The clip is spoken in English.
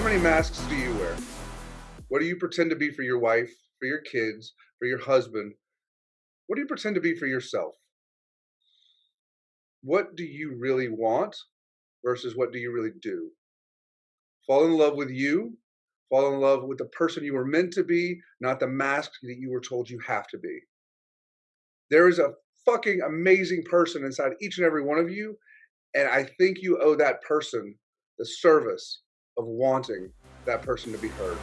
many masks do you wear? What do you pretend to be for your wife, for your kids, for your husband? What do you pretend to be for yourself? What do you really want versus what do you really do? Fall in love with you, fall in love with the person you were meant to be, not the mask that you were told you have to be. There is a fucking amazing person inside each and every one of you, and I think you owe that person the service of wanting that person to be heard.